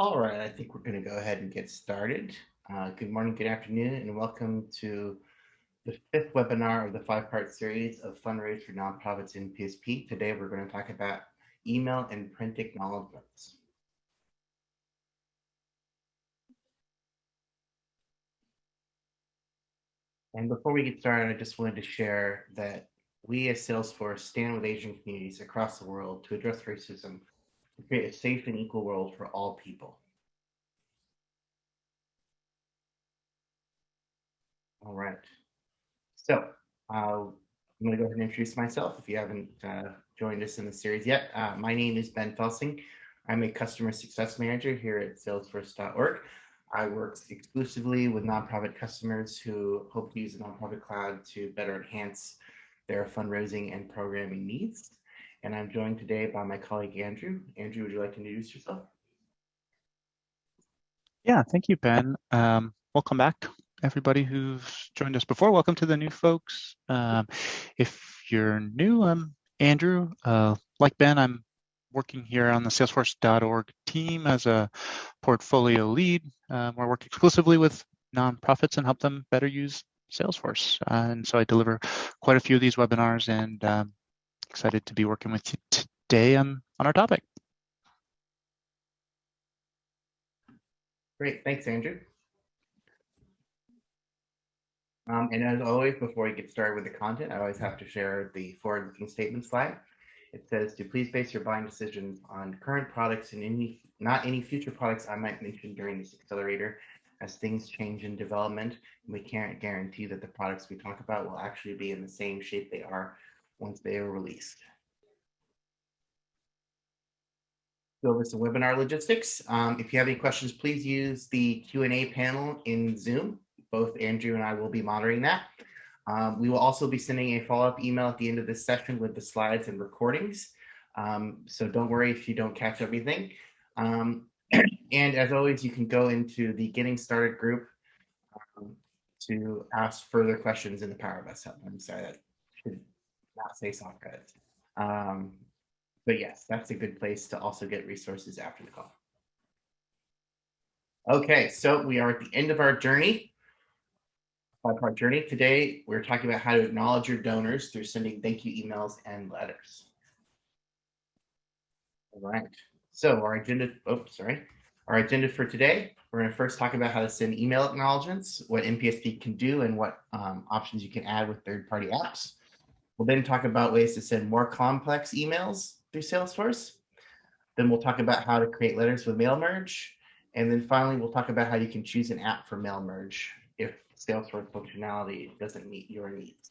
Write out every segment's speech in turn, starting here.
All right, I think we're going to go ahead and get started. Uh, good morning, good afternoon, and welcome to the fifth webinar of the five-part series of Fundraise for Nonprofits in PSP. Today, we're going to talk about email and print acknowledgements. And before we get started, I just wanted to share that we as Salesforce stand with Asian communities across the world to address racism to create a safe and equal world for all people. All right. So uh, I'm going to go ahead and introduce myself if you haven't uh, joined us in the series yet. Uh, my name is Ben Felsing. I'm a customer success manager here at salesforce.org. I work exclusively with nonprofit customers who hope to use the nonprofit cloud to better enhance their fundraising and programming needs. And I'm joined today by my colleague, Andrew. Andrew, would you like to introduce yourself? Yeah, thank you, Ben. Um, welcome back, everybody who's joined us before. Welcome to the new folks. Um, if you're new, I'm Andrew. Uh, like Ben, I'm working here on the salesforce.org team as a portfolio lead. Um, we work exclusively with nonprofits and help them better use Salesforce. Uh, and so I deliver quite a few of these webinars and um, excited to be working with you today on, on our topic. Great, thanks, Andrew. Um, and as always, before we get started with the content, I always have to share the forward-looking statement slide. It says to please base your buying decisions on current products and any not any future products I might mention during this accelerator. As things change in development, And we can't guarantee that the products we talk about will actually be in the same shape they are once they are released. Go over some webinar logistics. Um, if you have any questions, please use the Q&A panel in Zoom. Both Andrew and I will be monitoring that. Um, we will also be sending a follow-up email at the end of this session with the slides and recordings. Um, so don't worry if you don't catch everything. Um, and as always, you can go into the Getting Started group um, to ask further questions in the Power of Us Hub. I'm sorry, that not say credits. Um, but yes, that's a good place to also get resources after the call. Okay, so we are at the end of our journey, five-part journey. Today, we're talking about how to acknowledge your donors through sending thank you emails and letters. All right, so our agenda, oh, sorry. Our agenda for today, we're gonna first talk about how to send email acknowledgements, what NPSP can do and what um, options you can add with third-party apps. We'll then talk about ways to send more complex emails through Salesforce. Then we'll talk about how to create letters with mail merge. And then finally, we'll talk about how you can choose an app for mail merge if Salesforce functionality doesn't meet your needs.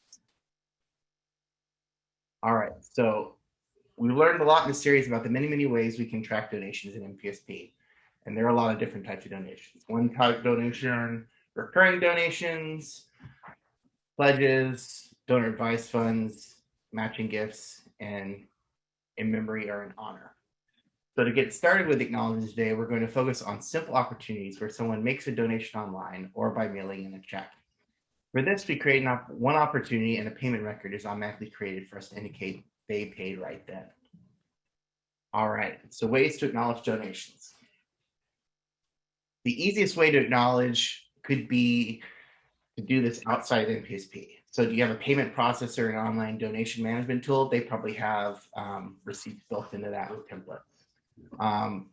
All right, so we learned a lot in this series about the many, many ways we can track donations in NPSP. And there are a lot of different types of donations. One type donation, recurring donations, pledges, donor advice funds, matching gifts, and in memory or in honor. So to get started with acknowledgements today, we're going to focus on simple opportunities where someone makes a donation online or by mailing in a check. For this, we create op one opportunity and a payment record is automatically created for us to indicate they paid right then. All right, so ways to acknowledge donations. The easiest way to acknowledge could be to do this outside of NPSP. So do you have a payment processor and online donation management tool? They probably have um, receipts built into that with templates. Um,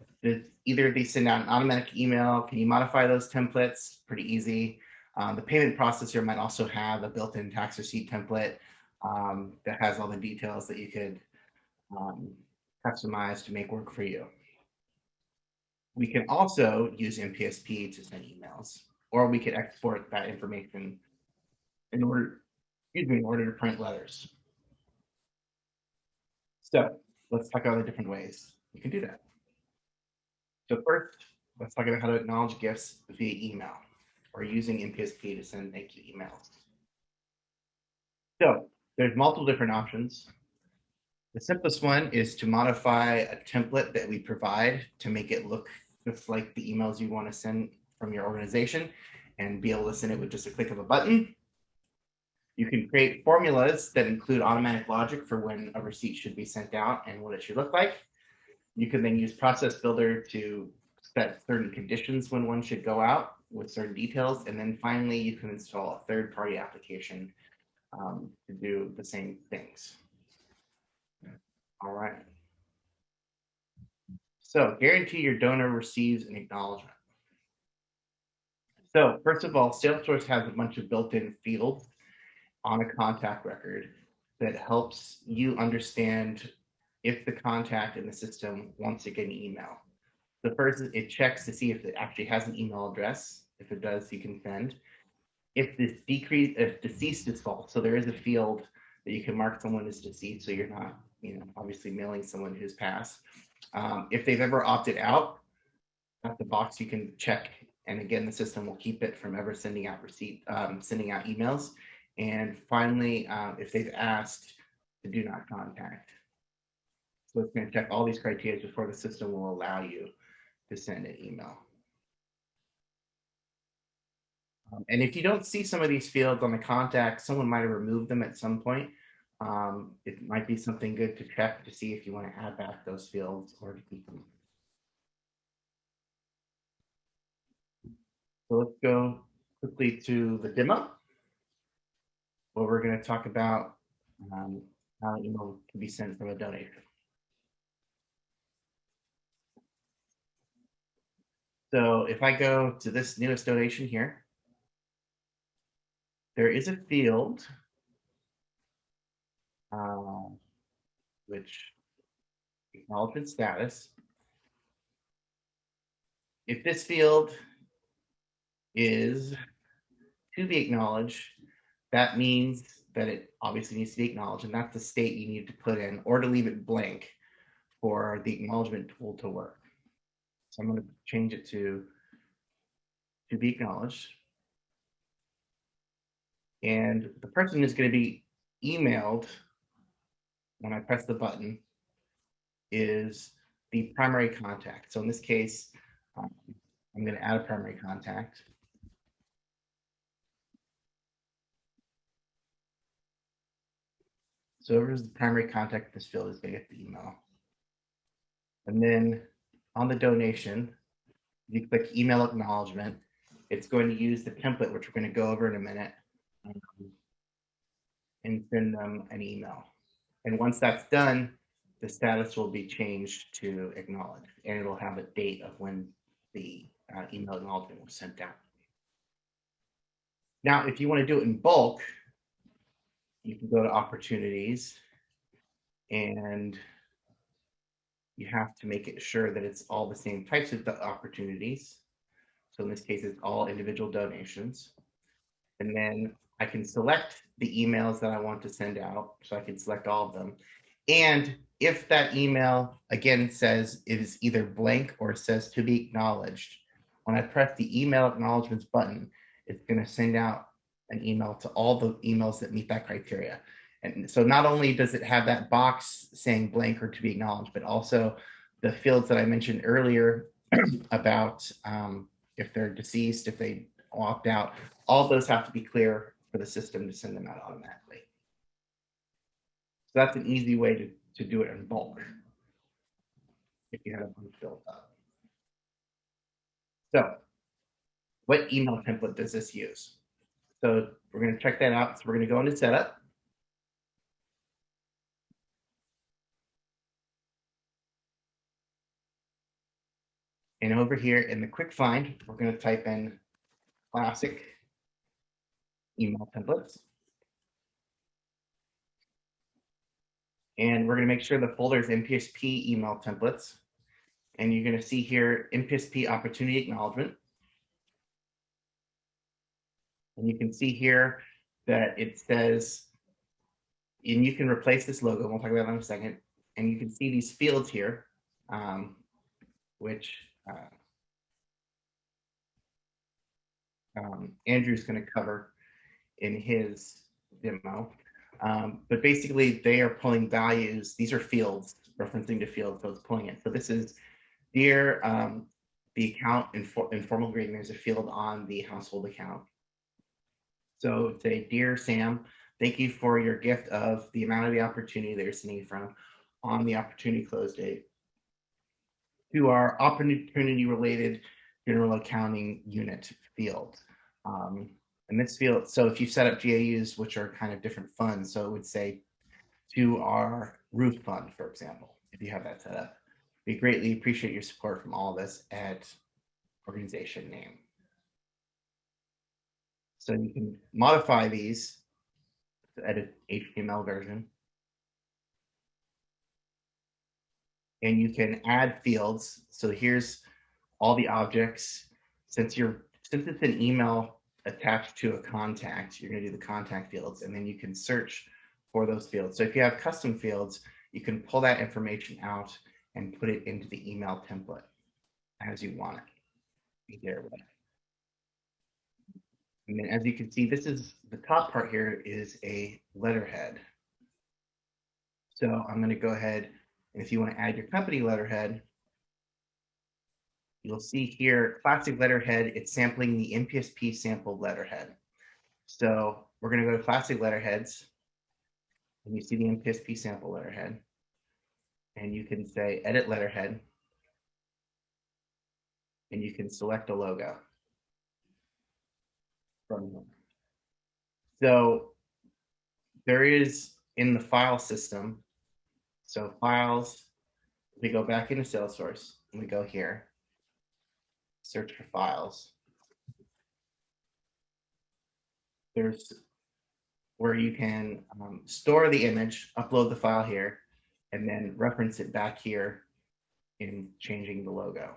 either they send out an automatic email. Can you modify those templates? Pretty easy. Um, the payment processor might also have a built-in tax receipt template um, that has all the details that you could um, customize to make work for you. We can also use NPSP to send emails, or we could export that information in order excuse me, in order to print letters. So let's talk about the different ways you can do that. So first, let's talk about how to acknowledge gifts via email or using NPSP to send thank you emails. So there's multiple different options. The simplest one is to modify a template that we provide to make it look just like the emails you want to send from your organization and be able to send it with just a click of a button. You can create formulas that include automatic logic for when a receipt should be sent out and what it should look like. You can then use Process Builder to set certain conditions when one should go out with certain details. And then finally, you can install a third-party application um, to do the same things. All right. So guarantee your donor receives an acknowledgement. So first of all, Salesforce has a bunch of built-in fields on a contact record that helps you understand if the contact in the system wants to get an email. The first it checks to see if it actually has an email address. If it does, you can send. If this decrease, if deceased is false, so there is a field that you can mark someone as deceased, so you're not, you know, obviously mailing someone who's passed. Um, if they've ever opted out, at the box you can check, and again, the system will keep it from ever sending out receipt, um, sending out emails. And finally, um, if they've asked to do not contact. So it's going to check all these criteria before the system will allow you to send an email. Um, and if you don't see some of these fields on the contact, someone might have removed them at some point. Um, it might be something good to check to see if you want to add back those fields or to keep them. So let's go quickly to the demo where we're going to talk about um, how email can be sent from a donor. So if I go to this newest donation here, there is a field uh, which acknowledgement status. If this field is to be acknowledged, that means that it obviously needs to be acknowledged, and that's the state you need to put in, or to leave it blank for the acknowledgement tool to work. So I'm going to change it to to be acknowledged. And the person is going to be emailed when I press the button is the primary contact. So in this case, um, I'm going to add a primary contact. So whoever's the primary contact this field is going to get the email. And then on the donation, you click email acknowledgement. It's going to use the template, which we're going to go over in a minute, um, and send them an email. And once that's done, the status will be changed to acknowledge, and it'll have a date of when the uh, email acknowledgement was sent out. Now, if you want to do it in bulk, you can go to opportunities and you have to make it sure that it's all the same types of opportunities. So in this case, it's all individual donations. And then I can select the emails that I want to send out. So I can select all of them. And if that email, again, says it is either blank or says to be acknowledged, when I press the email acknowledgements button, it's going to send out an email to all the emails that meet that criteria. And so not only does it have that box saying blank or to be acknowledged, but also the fields that I mentioned earlier about um, if they're deceased, if they opt out, all those have to be clear for the system to send them out automatically. So that's an easy way to, to do it in bulk if you had a bunch built up. So what email template does this use? So we're going to check that out. So we're going to go into setup. And over here in the quick find, we're going to type in classic email templates. And we're going to make sure the folder is NPSP email templates. And you're going to see here NPSP opportunity acknowledgement. And you can see here that it says, and you can replace this logo. We'll talk about that in a second. And you can see these fields here, um, which uh, um, Andrew's going to cover in his demo. Um, but basically, they are pulling values. These are fields, referencing to fields, so it's pulling it. So this is dear um, the account infor informal greeting. There's a field on the household account. So say, dear Sam, thank you for your gift of the amount of the opportunity that you're sending from on the opportunity close date. to our opportunity related general accounting unit field. Um, and this field, so if you set up GAUs, which are kind of different funds, so it would say to our roof fund, for example, if you have that set up. We greatly appreciate your support from all of us at organization name. So you can modify these to edit HTML version. And you can add fields. So here's all the objects. Since you're since it's an email attached to a contact, you're going to do the contact fields, and then you can search for those fields. So if you have custom fields, you can pull that information out and put it into the email template as you want it. There with And then as you can see, this is the top part here is a letterhead. So I'm going to go ahead and if you want to add your company letterhead, you'll see here classic letterhead, it's sampling the NPSP sampled letterhead. So we're going to go to classic letterheads and you see the NPSP sample letterhead and you can say edit letterhead and you can select a logo from here. So there is in the file system, so files, we go back into Salesforce and we go here, search for files. There's where you can um, store the image, upload the file here, and then reference it back here in changing the logo.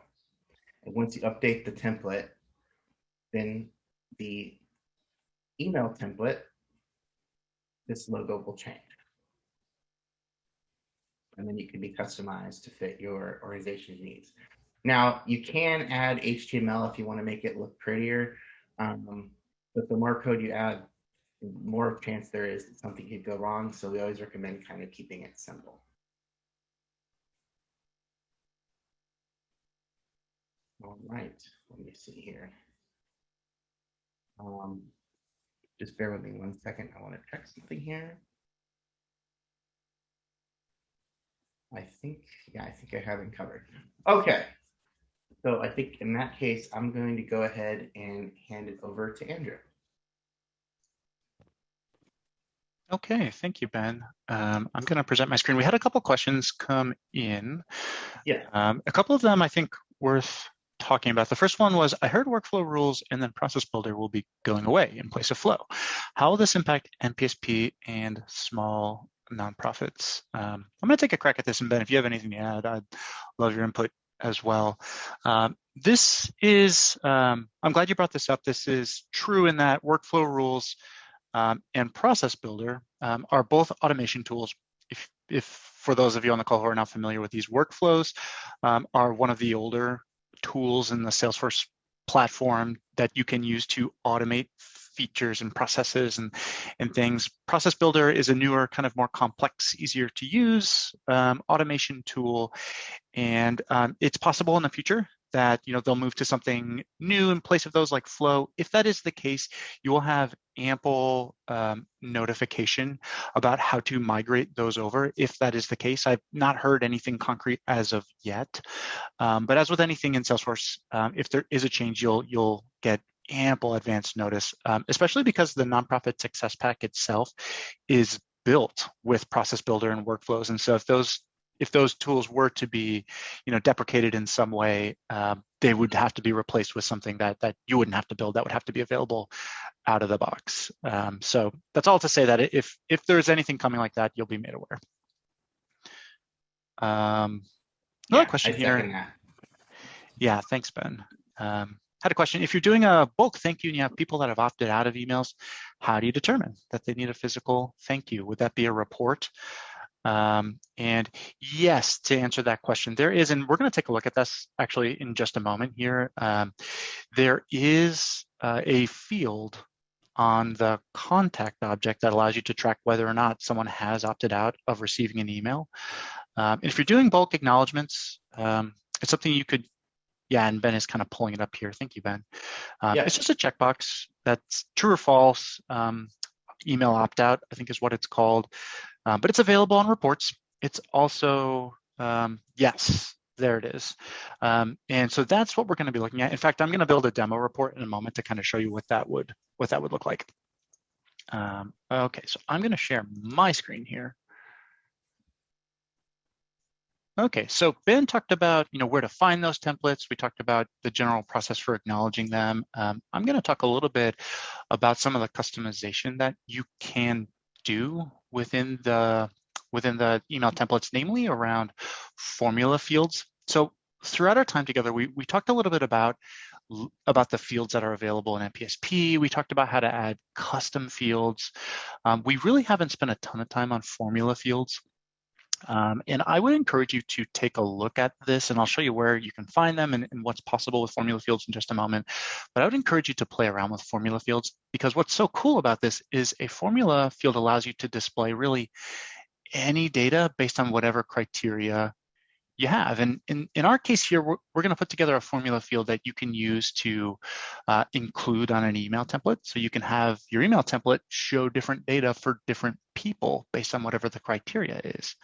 And once you update the template, then the email template, this logo will change. And then you can be customized to fit your organization's needs. Now, you can add HTML if you want to make it look prettier, um, but the more code you add, the more chance there is that something could go wrong. So we always recommend kind of keeping it simple. All right, let me see here. Um, just bear with me one second. I want to check something here. I think, yeah, I think I have it covered. Okay. So I think in that case, I'm going to go ahead and hand it over to Andrew. Okay, thank you, Ben. Um, I'm going to present my screen. We had a couple questions come in. Yeah. Um, a couple of them I think worth talking about. The first one was, I heard workflow rules and then process builder will be going away in place of flow. How will this impact NPSP and small nonprofits? Um, I'm going to take a crack at this, and Ben, if you have anything to add, I'd love your input as well. Um, this is, um, I'm glad you brought this up. This is true in that workflow rules um, and process builder um, are both automation tools. If, if for those of you on the call who are not familiar with these workflows, um, are one of the older tools in the Salesforce platform that you can use to automate features and processes and, and things. Process Builder is a newer, kind of more complex, easier to use um, automation tool. And um, it's possible in the future that you know they'll move to something new in place of those like flow. If that is the case you will have ample um, notification about how to migrate those over. If that is the case i've not heard anything concrete as of yet. Um, but as with anything in salesforce um, if there is a change you'll you'll get ample advance notice um, especially because the nonprofit success pack itself is built with process builder and workflows. And so if those if those tools were to be, you know, deprecated in some way, um, they would have to be replaced with something that that you wouldn't have to build. That would have to be available out of the box. Um, so that's all to say that if if there's anything coming like that, you'll be made aware. Um, another yeah, question here. Yeah, thanks, Ben. Um, had a question. If you're doing a bulk thank you and you have people that have opted out of emails, how do you determine that they need a physical thank you? Would that be a report? Um, and yes, to answer that question, there is, and we're going to take a look at this actually in just a moment here. Um, there is uh, a field on the contact object that allows you to track whether or not someone has opted out of receiving an email. Um, if you're doing bulk acknowledgements, um, it's something you could, yeah, and Ben is kind of pulling it up here. Thank you, Ben. Um, yeah. It's just a checkbox that's true or false. Um, email opt out, I think is what it's called. Um, but it's available on reports. It's also, um, yes, there it is. Um, and so that's what we're going to be looking at. In fact, I'm going to build a demo report in a moment to kind of show you what that would what that would look like. Um, okay, so I'm going to share my screen here. Okay, so Ben talked about you know where to find those templates. We talked about the general process for acknowledging them. Um, I'm going to talk a little bit about some of the customization that you can do within the within the email templates, namely around formula fields. So throughout our time together, we, we talked a little bit about, about the fields that are available in NPSP. We talked about how to add custom fields. Um, we really haven't spent a ton of time on formula fields. Um, and I would encourage you to take a look at this and I'll show you where you can find them and, and, what's possible with formula fields in just a moment. But I would encourage you to play around with formula fields because what's so cool about this is a formula field allows you to display really any data based on whatever criteria you have. And in, in our case here, we're, we're going to put together a formula field that you can use to uh, include on an email template. So you can have your email template show different data for different people based on whatever the criteria is.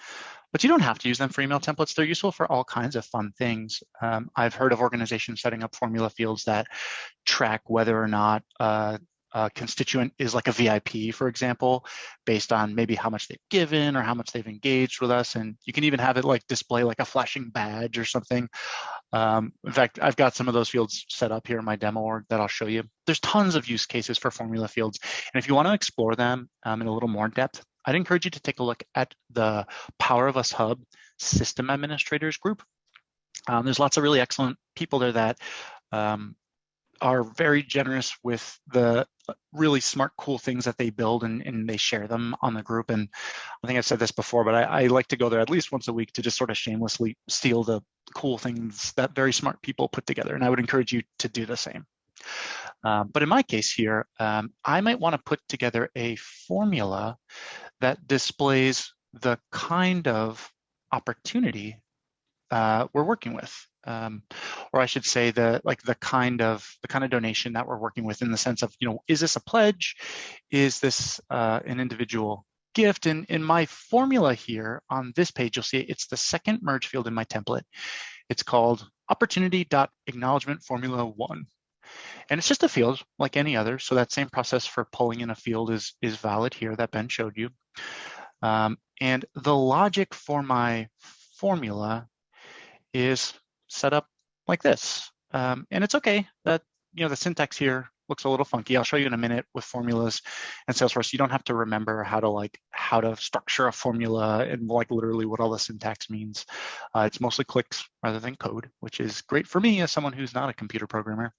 But you don't have to use them for email templates. They're useful for all kinds of fun things. Um, I've heard of organizations setting up formula fields that track whether or not uh, a constituent is like a VIP, for example, based on maybe how much they've given or how much they've engaged with us. And you can even have it like display like a flashing badge or something. Um, in fact, I've got some of those fields set up here in my demo org that I'll show you. There's tons of use cases for formula fields. And if you want to explore them um, in a little more depth, I'd encourage you to take a look at the Power of Us Hub System Administrators group. Um, there's lots of really excellent people there that um, are very generous with the really smart, cool things that they build and, and they share them on the group. And I think I've said this before, but I, I, like to go there at least once a week to just sort of shamelessly steal the cool things that very smart people put together. And I would encourage you to do the same. Um, but in my case here, um, I might want to put together a formula that displays the kind of opportunity uh, we're working with um, or I should say the like the kind of the kind of donation that we're working with in the sense of you know is this a pledge, is this uh, an individual gift? And in my formula here on this page, you'll see it's the second merge field in my template. It's called opportunity.acknowledgement formula one. And it's just a field like any other. So that same process for pulling in a field is, is valid here that Ben showed you. Um, and the logic for my formula is set up like this. Um, and it's okay that, you know, the syntax here looks a little funky. I'll show you in a minute with formulas and Salesforce. You don't have to remember how to like how to structure a formula and like literally what all the syntax means. Uh, it's mostly clicks rather than code, which is great for me as someone who's not a computer programmer.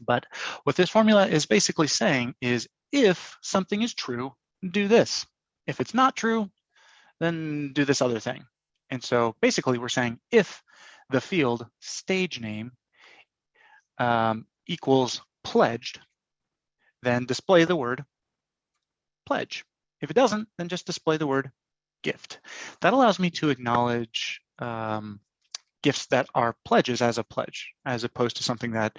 But what this formula is basically saying is if something is true, do this. If it's not true, then do this other thing. And so basically we're saying if the field stage name um, equals pledged, then display the word pledge. If it doesn't, then just display the word gift. That allows me to acknowledge um, gifts that are pledges as a pledge, as opposed to something that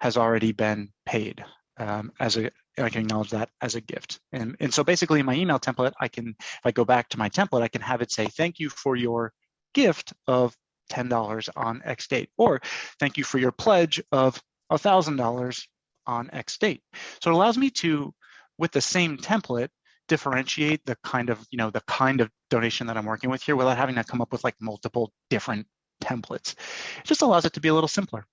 has already been paid um, as a, I can acknowledge that as a gift. And, and so basically in my email template, I can, if I go back to my template, I can have it say, thank you for your gift of $10 on X date, or thank you for your pledge of $1,000 on X date. So it allows me to, with the same template, differentiate the kind of, you know, the kind of donation that I'm working with here without having to come up with like multiple different templates. It just allows it to be a little simpler.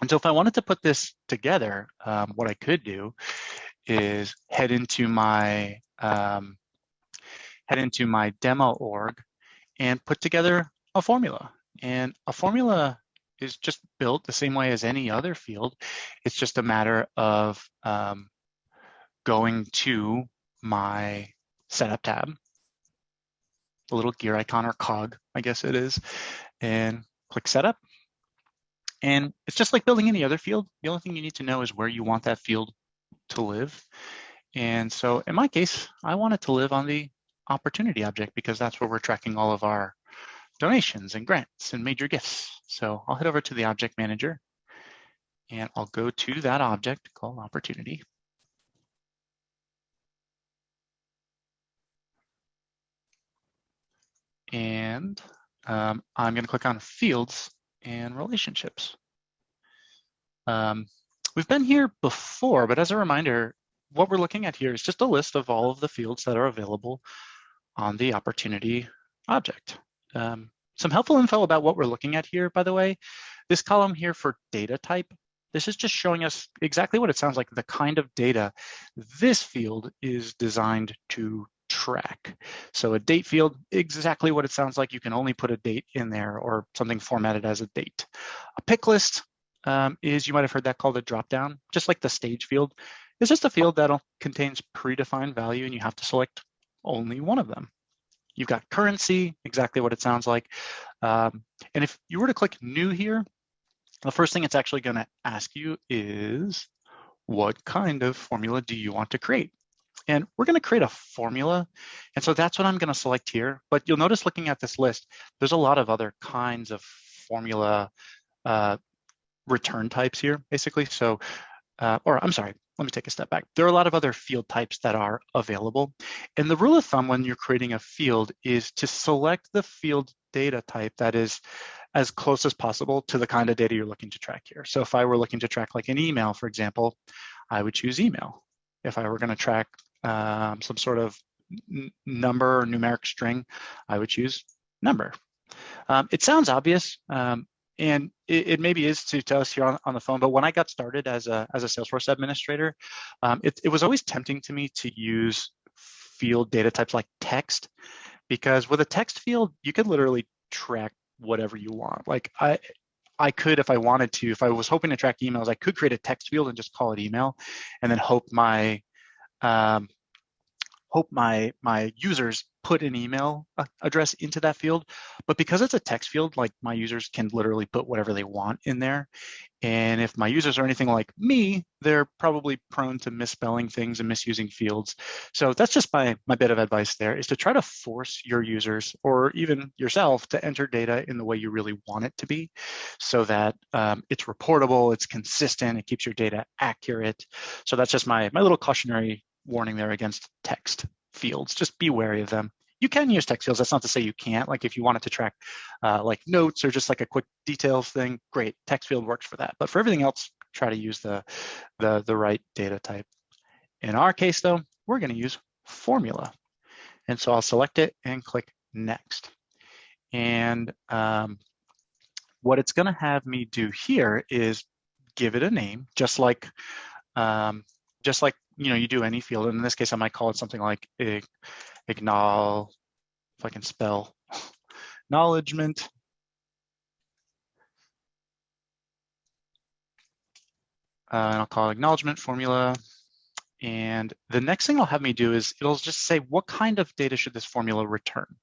And so if I wanted to put this together, um, what I could do is head into my um, head into my demo org and put together a formula. And a formula is just built the same way as any other field. It's just a matter of um, going to my setup tab, the little gear icon or cog, I guess it is, and click setup. And it's just like building any other field. The only thing you need to know is where you want that field to live. And so in my case, I want it to live on the opportunity object because that's where we're tracking all of our donations and grants and major gifts. So I'll head over to the object manager and I'll go to that object called opportunity. And um, I'm going to click on fields and relationships. Um, we've been here before, but as a reminder, what we're looking at here is just a list of all of the fields that are available on the opportunity object. Um, some helpful info about what we're looking at here, by the way, this column here for data type, this is just showing us exactly what it sounds like, the kind of data this field is designed to track. So a date field, exactly what it sounds like. You can only put a date in there or something formatted as a date. A pick list um, is, you might have heard that called a dropdown, just like the stage field. It's just a field that contains predefined value and you have to select only one of them. You've got currency, exactly what it sounds like. Um, and if you were to click new here, the first thing it's actually going to ask you is what kind of formula do you want to create? And we're going to create a formula. And so that's what I'm going to select here. But you'll notice looking at this list, there's a lot of other kinds of formula uh, return types here, basically. So, uh, or I'm sorry, let me take a step back. There are a lot of other field types that are available. And the rule of thumb when you're creating a field is to select the field data type that is as close as possible to the kind of data you're looking to track here. So if I were looking to track like an email, for example, I would choose email. If I were going to track um, some sort of number or numeric string, I would choose number. Um, it sounds obvious, um, and it, it, maybe is to, to us here on, on, the phone, but when I got started as a, as a Salesforce administrator, um, it, it was always tempting to me to use field data types like text, because with a text field, you could literally track whatever you want. Like I, I could, if I wanted to, if I was hoping to track emails, I could create a text field and just call it email, and then hope my um, hope my my users put an email address into that field. But because it's a text field, like my users can literally put whatever they want in there. And if my users are anything like me, they're probably prone to misspelling things and misusing fields. So that's just my, my bit of advice there is to try to force your users or even yourself to enter data in the way you really want it to be so that um, it's reportable, it's consistent, it keeps your data accurate. So that's just my, my little cautionary warning there against text fields. Just be wary of them. You can use text fields. That's not to say you can't. Like if you wanted to track uh, like notes or just like a quick details thing, great. Text field works for that. But for everything else, try to use the, the, the right data type. In our case though, we're gonna use formula. And so I'll select it and click next. And um, what it's gonna have me do here is give it a name, just like um, just like you know you do any field. And in this case, I might call it something like acknowledge, if I can spell, acknowledgement. Uh, and I'll call it acknowledgement formula. And the next thing it'll have me do is it'll just say, what kind of data should this formula return?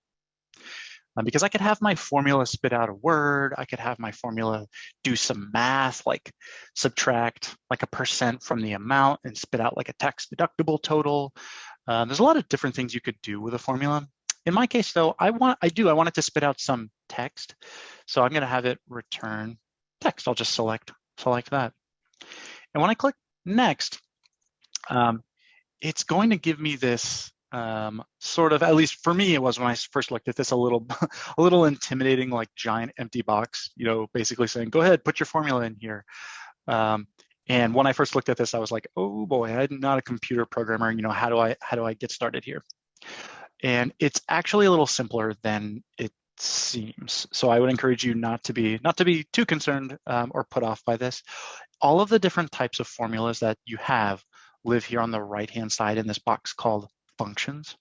Um, because I could have my formula spit out a word, I could have my formula do some math, like subtract like a percent from the amount and spit out like a tax deductible total. Uh, there's a lot of different things you could do with a formula. In my case though, I want, I do, I want it to spit out some text. So I'm gonna have it return text. I'll just select, select that. And when I click next, um, it's going to give me this um, sort of, at least for me, it was when I first looked at this a little, a little intimidating, like giant empty box, you know, basically saying, go ahead, put your formula in here. Um, and when I first looked at this, I was like, oh boy, I'm not a computer programmer. You know, how do I, how do I get started here? And it's actually a little simpler than it seems. So I would encourage you not to be, not to be too concerned um, or put off by this. All of the different types of formulas that you have live here on the right-hand side in this box called functions.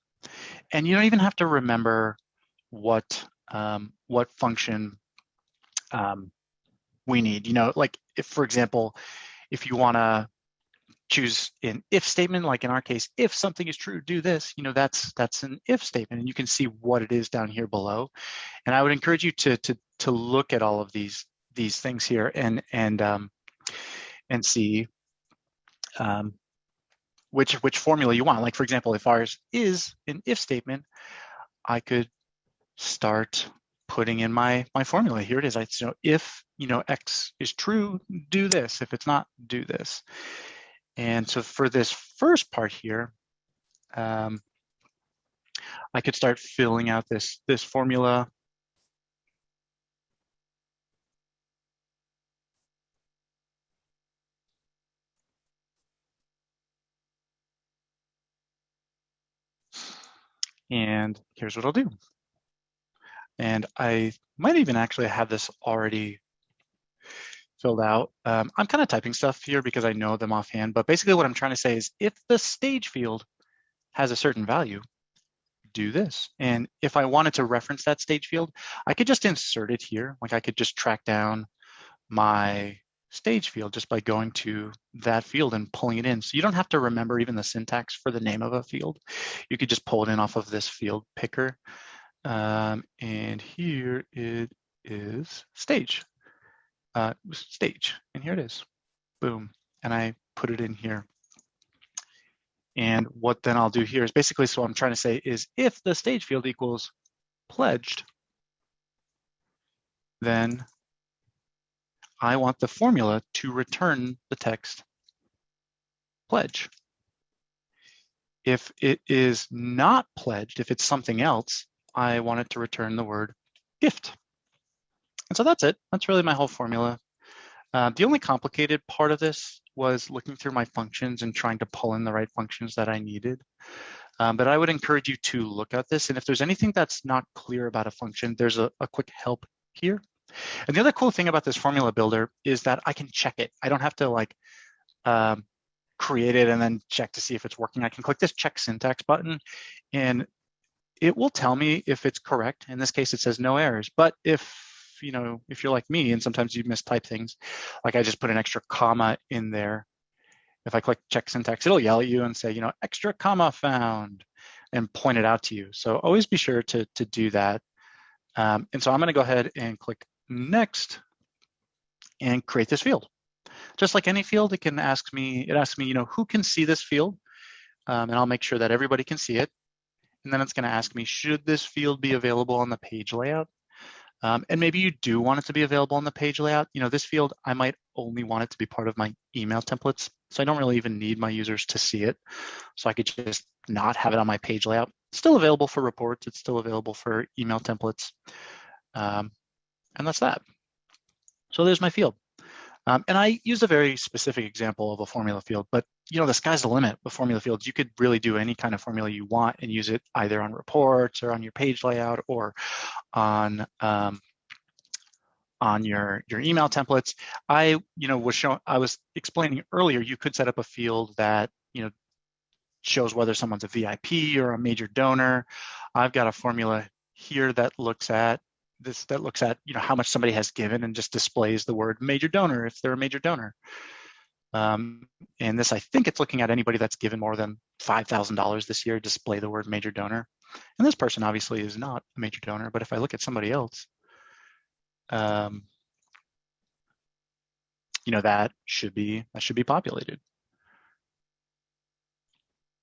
And you don't even have to remember what um, what function um, we need. You know, like if, for example, if you want to choose an if statement, like in our case, if something is true, do this, you know, that's that's an if statement and you can see what it is down here below. And I would encourage you to to to look at all of these these things here and and um, and see um, which which formula you want. Like for example, if ours is an if statement, I could start putting in my my formula. Here it is. I so if you know x is true, do this. If it's not, do this. And so for this first part here, um, I could start filling out this this formula And here's what I'll do. And I might even actually have this already filled out. Um, I'm kind of typing stuff here because I know them offhand, but basically what I'm trying to say is if the stage field has a certain value, do this. And if I wanted to reference that stage field, I could just insert it here. Like I could just track down my stage field just by going to that field and pulling it in. So you don't have to remember even the syntax for the name of a field. You could just pull it in off of this field picker. Um, and here it is stage, uh, stage, and here it is, boom. And I put it in here. And what then I'll do here is basically, so I'm trying to say is if the stage field equals pledged, then I want the formula to return the text pledge. If it is not pledged, if it's something else, I want it to return the word gift. And so that's it. That's really my whole formula. Uh, the only complicated part of this was looking through my functions and trying to pull in the right functions that I needed. Um, but I would encourage you to look at this. And if there's anything that's not clear about a function, there's a, a quick help here. And the other cool thing about this formula builder is that I can check it. I don't have to like um, create it and then check to see if it's working. I can click this check syntax button and it will tell me if it's correct. In this case, it says no errors. But if you know, if you're like me and sometimes you mistype things, like I just put an extra comma in there. If I click check syntax, it'll yell at you and say, you know, extra comma found and point it out to you. So always be sure to, to do that. Um, and so I'm gonna go ahead and click next and create this field. Just like any field, it can ask me, it asks me, you know, who can see this field? Um, and I'll make sure that everybody can see it. And then it's gonna ask me, should this field be available on the page layout? Um, and maybe you do want it to be available on the page layout. You know, this field, I might only want it to be part of my email templates. So I don't really even need my users to see it. So I could just not have it on my page layout. It's still available for reports. It's still available for email templates. Um, and that's that. So there's my field. Um, and I used a very specific example of a formula field, but you know, the sky's the limit with formula fields. You could really do any kind of formula you want and use it either on reports or on your page layout or on um, on your your email templates. I you know was showing I was explaining earlier you could set up a field that you know shows whether someone's a VIP or a major donor. I've got a formula here that looks at this that looks at you know how much somebody has given and just displays the word major donor if they're a major donor. Um, and this, I think it's looking at anybody that's given more than $5,000 this year, display the word major donor. And this person obviously is not a major donor, but if I look at somebody else, um, you know, that should be, that should be populated.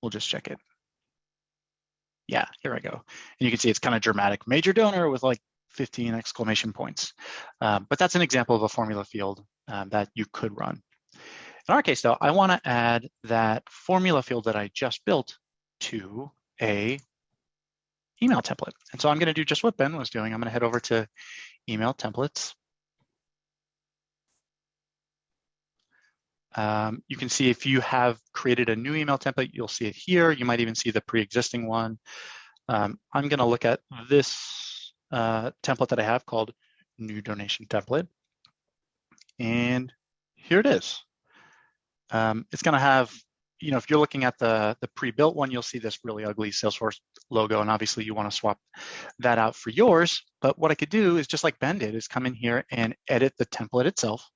We'll just check it. Yeah, here I go. And you can see it's kind of dramatic. Major donor with like 15 exclamation points. Um, but that's an example of a formula field um, that you could run. In our case though, I wanna add that formula field that I just built to a email template. And so I'm gonna do just what Ben was doing. I'm gonna head over to email templates. Um, you can see if you have created a new email template, you'll see it here. You might even see the pre-existing one. Um, I'm gonna look at this uh, template that I have called new donation template. And here it is. Um, it's going to have, you know, if you're looking at the, the pre-built one, you'll see this really ugly Salesforce logo. And obviously you want to swap that out for yours. But what I could do is just like Ben did, is come in here and edit the template itself.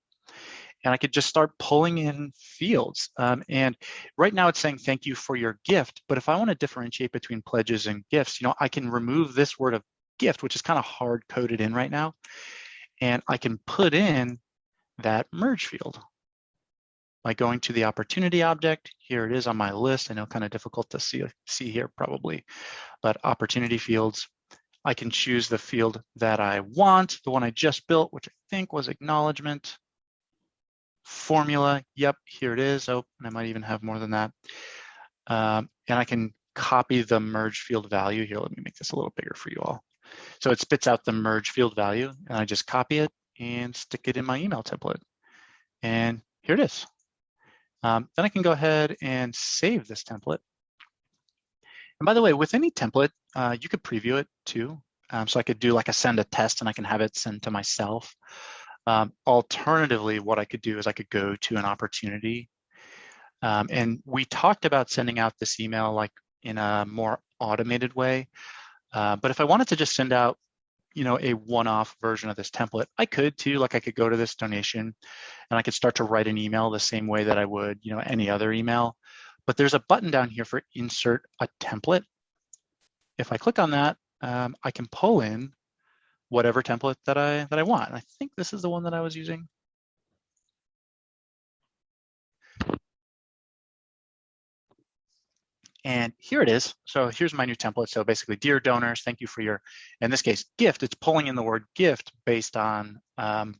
And I could just start pulling in fields. Um, and right now it's saying thank you for your gift. But if I want to differentiate between pledges and gifts, you know, I can remove this word of gift, which is kind of hard coded in right now. And I can put in that merge field by going to the opportunity object. Here it is on my list. I know kind of difficult to see, see here probably, but opportunity fields. I can choose the field that I want, the one I just built, which I think was acknowledgement. Formula, yep, here it is. Oh, and I might even have more than that. Um, and I can copy the merge field value here. Let me make this a little bigger for you all. So it spits out the merge field value and I just copy it and stick it in my email template. And here it is. Um, then I can go ahead and save this template. And by the way, with any template, uh, you could preview it too. Um, so I could do like a send a test and I can have it sent to myself. Um, alternatively, what I could do is I could go to an opportunity. Um, and we talked about sending out this email like in a more automated way. Uh, but if I wanted to just send out, you know, a one-off version of this template, I could too. Like I could go to this donation and I could start to write an email the same way that I would, you know, any other email. But there's a button down here for insert a template. If I click on that, um, I can pull in whatever template that I that I want. And I think this is the one that I was using. And here it is. So here's my new template. So basically, dear donors, thank you for your, in this case, gift. It's pulling in the word gift based on um,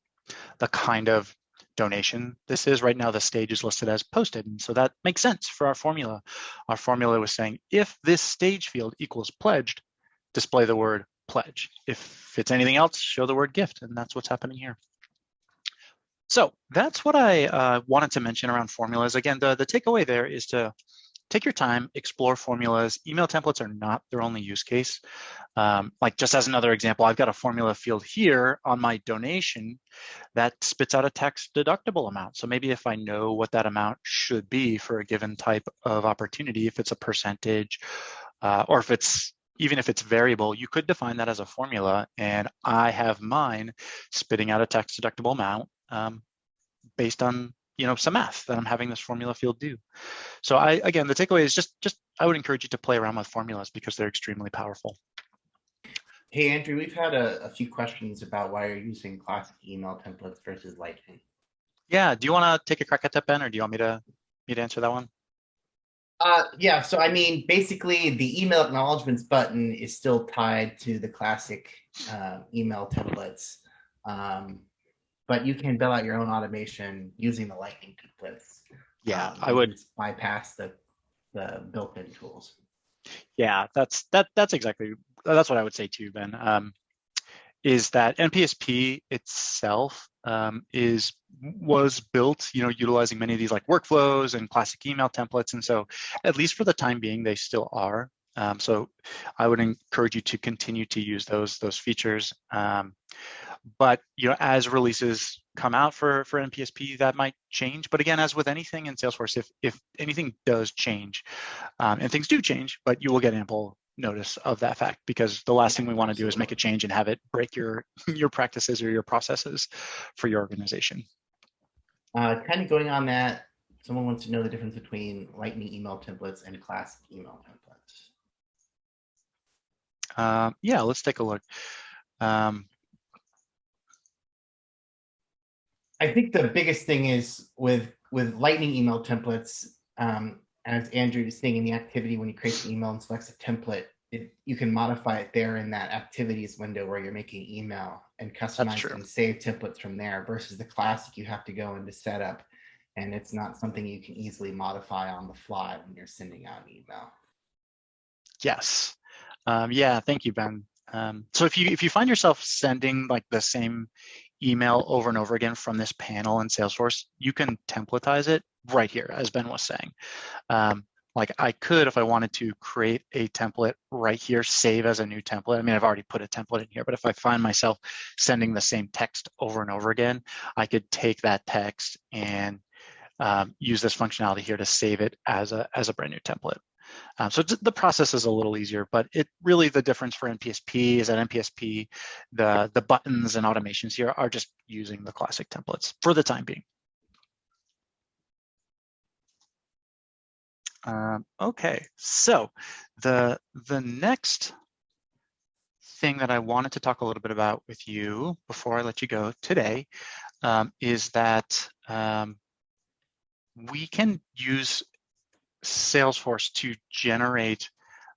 the kind of donation this is. Right now, the stage is listed as posted. And so that makes sense for our formula. Our formula was saying, if this stage field equals pledged, display the word pledge. If it's anything else, show the word gift. And that's what's happening here. So that's what I uh, wanted to mention around formulas. Again, the, the takeaway there is to take your time, explore formulas. Email templates are not their only use case. Um, like just as another example, I've got a formula field here on my donation that spits out a tax deductible amount. So maybe if I know what that amount should be for a given type of opportunity, if it's a percentage uh, or if it's even if it's variable, you could define that as a formula. And I have mine spitting out a tax deductible amount um, based on you know some math that I'm having this formula field do. So I again the takeaway is just just I would encourage you to play around with formulas because they're extremely powerful. Hey Andrew, we've had a, a few questions about why you're using classic email templates versus Lightning. Yeah, do you want to take a crack at that, Ben, or do you want me to me to answer that one? Uh, yeah, so I mean, basically the email acknowledgements button is still tied to the classic uh, email templates. Um, but you can build out your own automation using the Lightning templates. Yeah, Um, I would. bypass the the built-in tools. Yeah, that's that that's exactly that's what I would say too, Ben. Um, is that NPSP itself um, is was built, you know, utilizing many of these like workflows and classic email templates, and so at least for the time being, they still are. Um, so I would encourage you to continue to use those those features. Um, but you know, as releases come out for for NPSP, that might change. But again, as with anything in Salesforce, if if anything does change, um, and things do change, but you will get ample notice of that fact because the last thing we want to do is make a change and have it break your your practices or your processes for your organization. Uh, kind of going on that, someone wants to know the difference between Lightning email templates and classic email templates. Um, yeah, let's take a look. Um, I think the biggest thing is with with Lightning email templates, um, as Andrew is saying in the activity, when you create the email and selects a template, it, you can modify it there in that activities window where you're making email and customize and save templates from there. Versus the classic, you have to go into setup, and it's not something you can easily modify on the fly when you're sending out an email. Yes. Um, yeah, thank you, Ben. Um, so if you if you find yourself sending like the same email over and over again from this panel in Salesforce, you can templatize it right here, as Ben was saying. Um, like I could, if I wanted to create a template right here, save as a new template. I mean, I've already put a template in here, but if I find myself sending the same text over and over again, I could take that text and um, use this functionality here to save it as a, as a brand new template. Um, so the process is a little easier, but it really the difference for NPSP is that NPSP, the, the buttons and automations here are just using the classic templates for the time being. Um, okay, so the, the next thing that I wanted to talk a little bit about with you before I let you go today um, is that um, we can use Salesforce to generate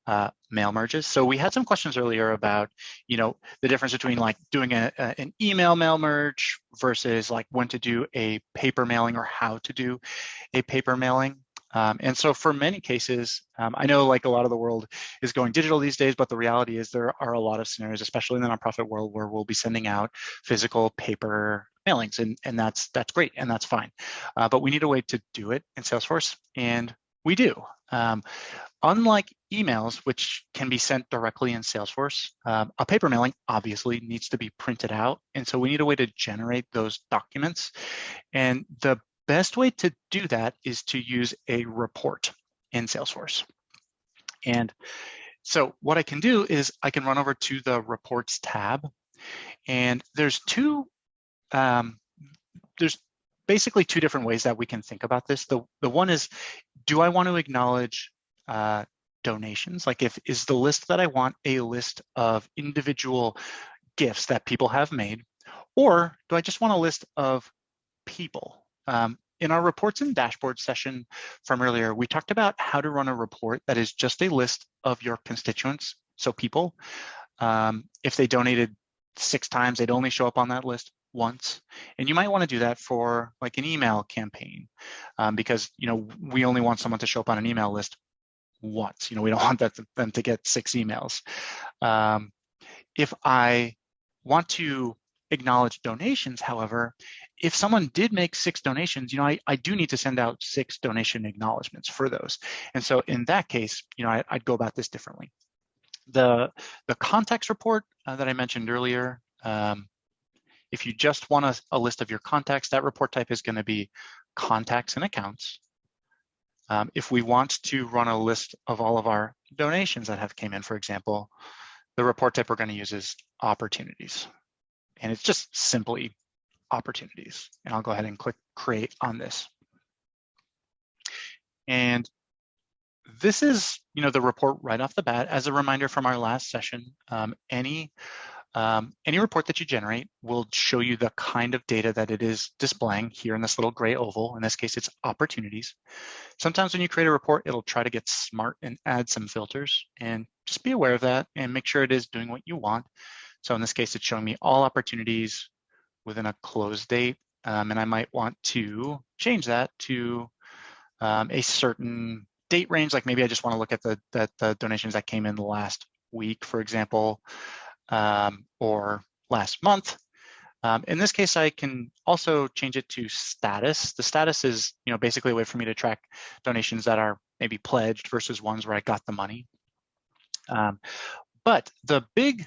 uh, mail merges. So we had some questions earlier about, you know, the difference between like doing a, a, an email mail merge versus like when to do a paper mailing or how to do a paper mailing. Um, and so for many cases, um, I know like a lot of the world is going digital these days, but the reality is there are a lot of scenarios, especially in the nonprofit world, where we'll be sending out physical paper mailings, and, and that's that's great and that's fine. Uh, but we need a way to do it in Salesforce, and we do. Um, unlike emails, which can be sent directly in Salesforce, um, a paper mailing obviously needs to be printed out. And so we need a way to generate those documents. And the best way to do that is to use a report in Salesforce. And so what I can do is I can run over to the reports tab and there's two, um, there's basically two different ways that we can think about this. The, the one is, do I want to acknowledge uh, donations? Like if, is the list that I want a list of individual gifts that people have made? Or do I just want a list of people? Um, in our reports and dashboard session from earlier, we talked about how to run a report that is just a list of your constituents, so people. Um, if they donated six times, they'd only show up on that list once. And you might want to do that for like an email campaign um, because, you know, we only want someone to show up on an email list once. You know, we don't want that to, them to get six emails. Um, if I want to acknowledge donations, however, if someone did make six donations, you know, I, I do need to send out six donation acknowledgements for those. And so in that case, you know, I, would go about this differently. The, the contacts report uh, that I mentioned earlier, um, if you just want a, a, list of your contacts, that report type is gonna be contacts and accounts. Um, if we want to run a list of all of our donations that have came in, for example, the report type we're gonna use is opportunities. And it's just simply opportunities. And I'll go ahead and click create on this. And this is, you know, the report right off the bat. As a reminder from our last session, um, any um, any report that you generate will show you the kind of data that it is displaying here in this little gray oval. In this case, it's opportunities. Sometimes when you create a report, it'll try to get smart and add some filters and just be aware of that and make sure it is doing what you want. So in this case, it's showing me all opportunities within a close date. Um, and I might want to change that to um, a certain date range. Like maybe I just want to look at the, the, the donations that came in the last week, for example, um, or last month. Um, in this case, I can also change it to status. The status is, you know, basically a way for me to track donations that are maybe pledged versus ones where I got the money. Um, but the big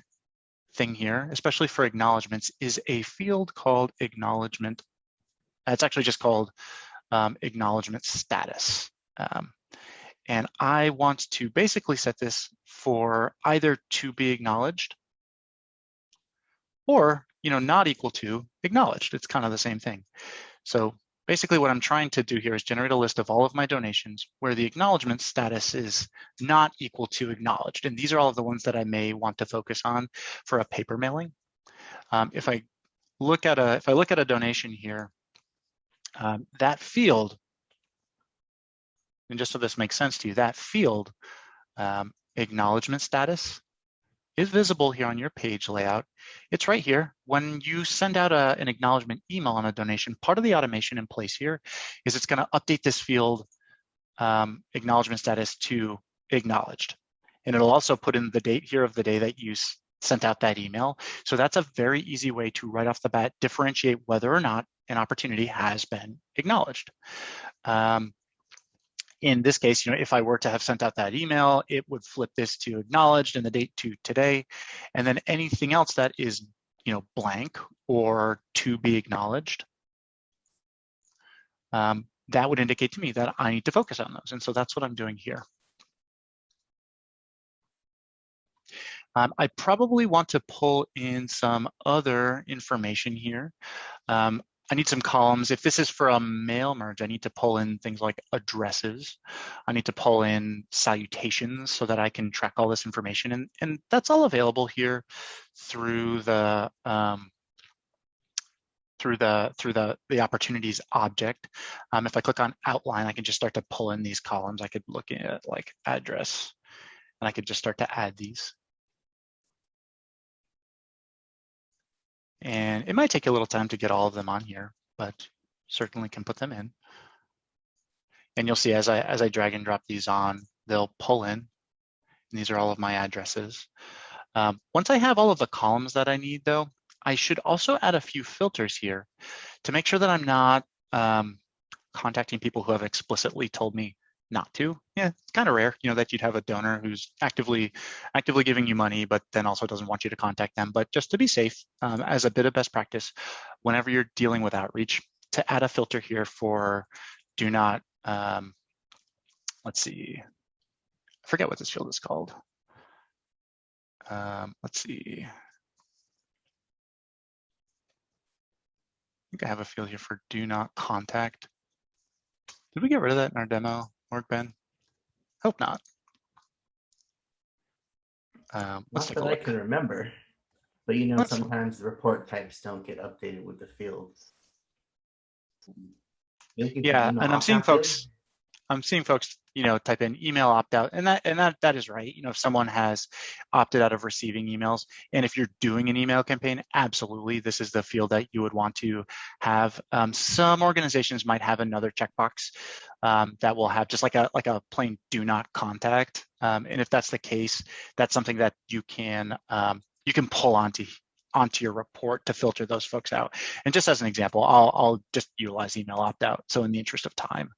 thing here, especially for acknowledgements, is a field called acknowledgement. It's actually just called um, acknowledgement status. Um, and I want to basically set this for either to be acknowledged or, you know, not equal to acknowledged. It's kind of the same thing. So Basically what I'm trying to do here is generate a list of all of my donations where the acknowledgement status is not equal to acknowledged. And these are all of the ones that I may want to focus on for a paper mailing. Um, if I look at a, if I look at a donation here, um, that field, and just so this makes sense to you, that field, um, acknowledgement status, is visible here on your page layout. It's right here. When you send out a, an acknowledgement email on a donation, part of the automation in place here is it's gonna update this field um, acknowledgement status to acknowledged. And it'll also put in the date here of the day that you sent out that email. So that's a very easy way to right off the bat differentiate whether or not an opportunity has been acknowledged. Um, in this case, you know, if I were to have sent out that email, it would flip this to acknowledged and the date to today. And then anything else that is, you know, blank or to be acknowledged, um, that would indicate to me that I need to focus on those. And so that's what I'm doing here. Um, I probably want to pull in some other information here. Um, I need some columns. If this is for a mail merge, I need to pull in things like addresses. I need to pull in salutations so that I can track all this information. And, and that's all available here through the um, through the through the the opportunities object. Um, if I click on outline, I can just start to pull in these columns. I could look at like address, and I could just start to add these. And it might take a little time to get all of them on here, but certainly can put them in. And you'll see as I, as I drag and drop these on, they'll pull in. And these are all of my addresses. Um, once I have all of the columns that I need though, I should also add a few filters here to make sure that I'm not um, contacting people who have explicitly told me not to. Yeah, it's kind of rare, you know, that you'd have a donor who's actively actively giving you money, but then also doesn't want you to contact them. But just to be safe, um, as a bit of best practice, whenever you're dealing with outreach, to add a filter here for do not, um, let's see, I forget what this field is called. Um, let's see. I think I have a field here for do not contact. Did we get rid of that in our demo, Mark Ben? Hope not. Um, Not that I can remember, but you know, That's sometimes the report types don't get updated with the fields. Maybe if you Yeah, and I'm seeing folks, I'm seeing folks, you know, type in email opt out, and that and that that is right. You know, if someone has opted out of receiving emails, and if you're doing an email campaign, absolutely, this is the field that you would want to have. Um, some organizations might have another checkbox um, that will have just like a like a plain do not contact, um, and if that's the case, that's something that you can um, you can pull onto onto your report to filter those folks out. And just as an example, I'll, I'll just utilize email opt-out. So in the interest of time,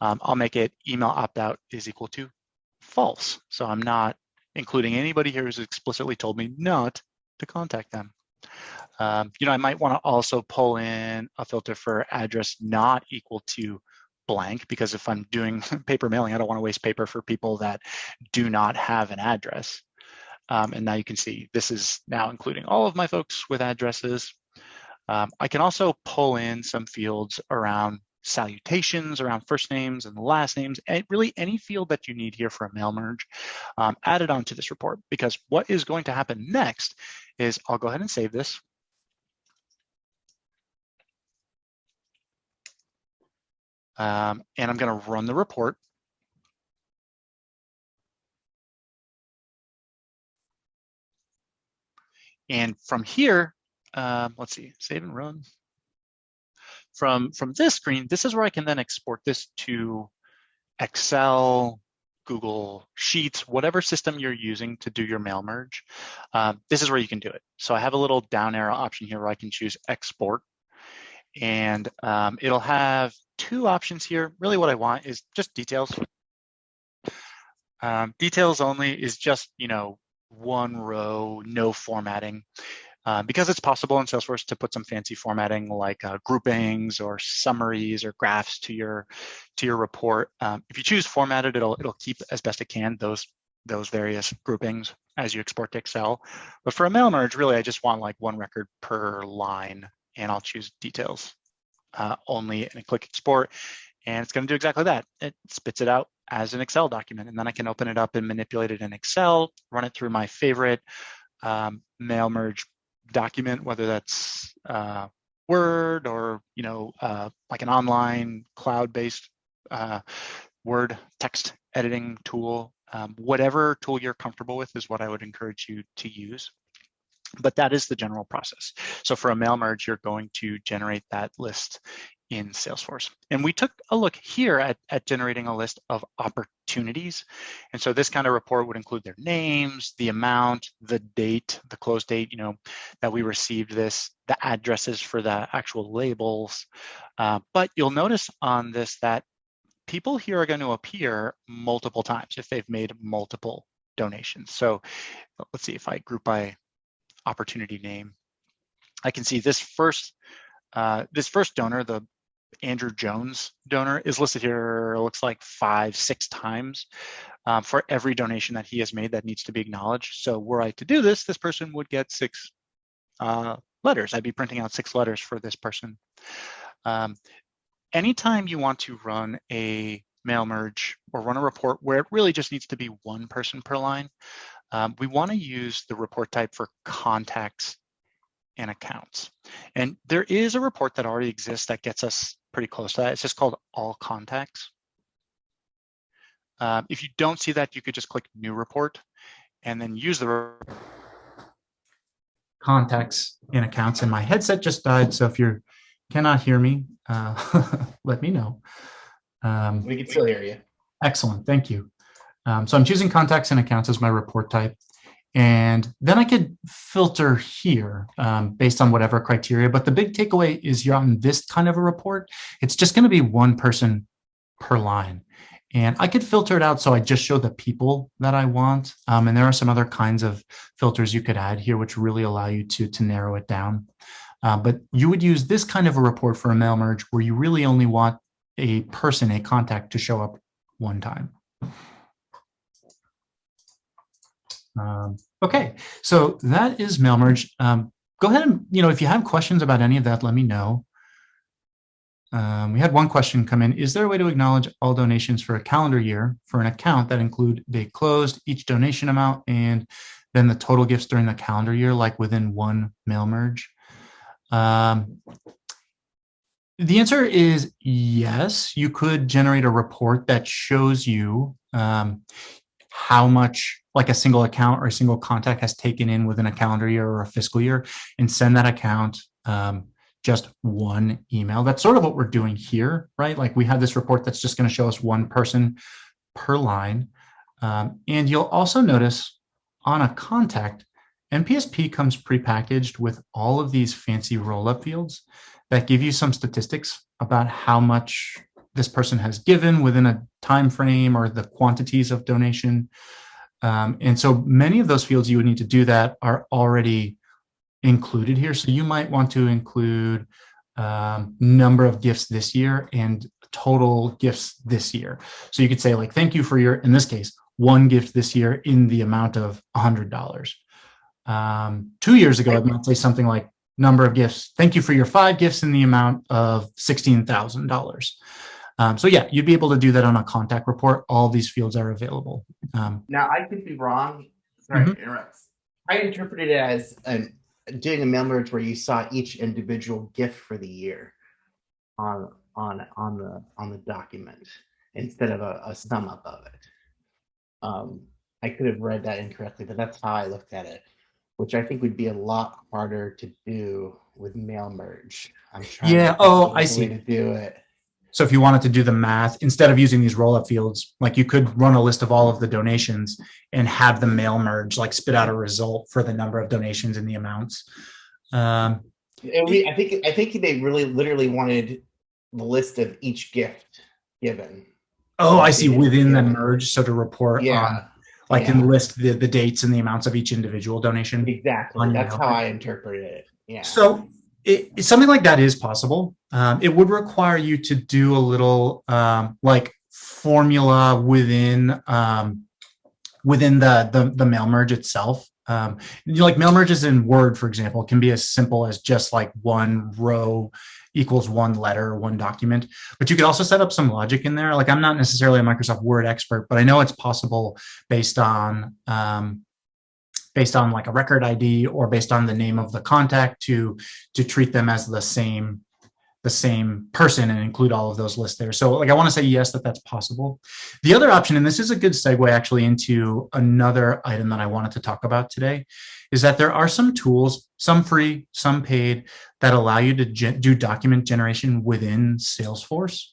um, I'll make it email opt-out is equal to false. So I'm not including anybody here who's explicitly told me not to contact them. Um, you know, I might want to also pull in a filter for address not equal to blank because if I'm doing paper mailing, I don't want to waste paper for people that do not have an address. Um, and now you can see this is now including all of my folks with addresses. Um, I can also pull in some fields around salutations, around first names and last names, and really any field that you need here for a mail merge um, added onto this report. Because what is going to happen next is I'll go ahead and save this. Um, and I'm going to run the report. And from here, um, let's see, save and run. From, from this screen, this is where I can then export this to Excel, Google Sheets, whatever system you're using to do your mail merge. Um, this is where you can do it. So I have a little down arrow option here where I can choose export. And um, it'll have two options here. Really what I want is just details. Um, details only is just, you know, one row, no formatting. Uh, because it's possible in Salesforce to put some fancy formatting like uh, groupings or summaries or graphs to your to your report. Um, if you choose formatted, it'll it'll keep as best it can those those various groupings as you export to Excel. But for a mail merge, really, I just want like one record per line, and I'll choose details uh, only and I click export, and it's going to do exactly that. It spits it out as an Excel document, and then I can open it up and manipulate it in Excel, run it through my favorite um, mail merge document, whether that's uh, Word or you know uh, like an online cloud-based uh, Word text editing tool. Um, whatever tool you're comfortable with is what I would encourage you to use. But that is the general process. So for a mail merge, you're going to generate that list in Salesforce. And we took a look here at, at generating a list of opportunities. And so this kind of report would include their names, the amount, the date, the close date, you know, that we received this, the addresses for the actual labels. Uh, but you'll notice on this that people here are going to appear multiple times if they've made multiple donations. So let's see if I group by opportunity name. I can see this first uh, this first donor, the Andrew Jones donor, is listed here. It looks like five, six times um, for every donation that he has made that needs to be acknowledged. So were I to do this, this person would get six uh, letters. I'd be printing out six letters for this person. Um, anytime you want to run a mail merge or run a report where it really just needs to be one person per line, um, we want to use the report type for contacts and accounts. And there is a report that already exists that gets us pretty close to that. It's just called all contacts. Um, if you don't see that, you could just click new report and then use the contacts and accounts. And my headset just died. So if you cannot hear me, uh, let me know. Um, We can still hear you. Excellent, thank you. Um, so I'm choosing contacts and accounts as my report type. And then I could filter here um, based on whatever criteria. But the big takeaway is you're on this kind of a report. It's just going to be one person per line. And I could filter it out so I just show the people that I want. Um, and there are some other kinds of filters you could add here, which really allow you to, to narrow it down. Uh, but you would use this kind of a report for a mail merge where you really only want a person, a contact to show up one time. Um, okay, so that is mail merge. Um, go ahead and, you know, if you have questions about any of that, let me know. Um, we had one question come in. Is there a way to acknowledge all donations for a calendar year for an account that include date closed, each donation amount, and then the total gifts during the calendar year, like within one mail merge? Um, the answer is yes. You could generate a report that shows you um, how much like a single account or a single contact has taken in within a calendar year or a fiscal year and send that account um, just one email. That's sort of what we're doing here, right? Like we have this report that's just going to show us one person per line. Um, and you'll also notice on a contact, NPSP comes prepackaged with all of these fancy roll-up fields that give you some statistics about how much this person has given within a time frame or the quantities of donation. Um, and so many of those fields you would need to do that are already included here. So you might want to include um, number of gifts this year and total gifts this year. So you could say like, thank you for your, in this case, one gift this year in the amount of $100. Um, two years ago, I might say something like number of gifts. Thank you for your five gifts in the amount of $16,000. Um, so yeah, you'd be able to do that on a contact report. All these fields are available. Um, now I could be wrong. Sorry mm -hmm. to interrupt. I interpreted it as an doing a mail merge where you saw each individual gift for the year on on on the on the document instead of a, a sum up of it. Um, I could have read that incorrectly, but that's how I looked at it, which I think would be a lot harder to do with mail merge. I'm trying. Yeah. oh, I see. To do it. So if you wanted to do the math, instead of using these roll-up fields, like you could run a list of all of the donations and have the mail merge, like spit out a result for the number of donations and the amounts. Um, we, I think I think they really literally wanted the list of each gift given. Oh, I see. Within the merge, so to report yeah. on, like yeah. and list the, the dates and the amounts of each individual donation. Exactly. That's how I interpreted it. Yeah. So it, something like that is possible. Um, it would require you to do a little um, like formula within um, within the, the, the mail merge itself. Um, like mail merges in Word, for example, can be as simple as just like one row equals one letter, one document. But you could also set up some logic in there. Like I'm not necessarily a Microsoft Word expert, but I know it's possible based on um, based on like a record ID or based on the name of the contact to to treat them as the same the same person and include all of those lists there. So like I want to say yes that that's possible. The other option, and this is a good segue actually into another item that I wanted to talk about today, is that there are some tools, some free, some paid, that allow you to do document generation within Salesforce.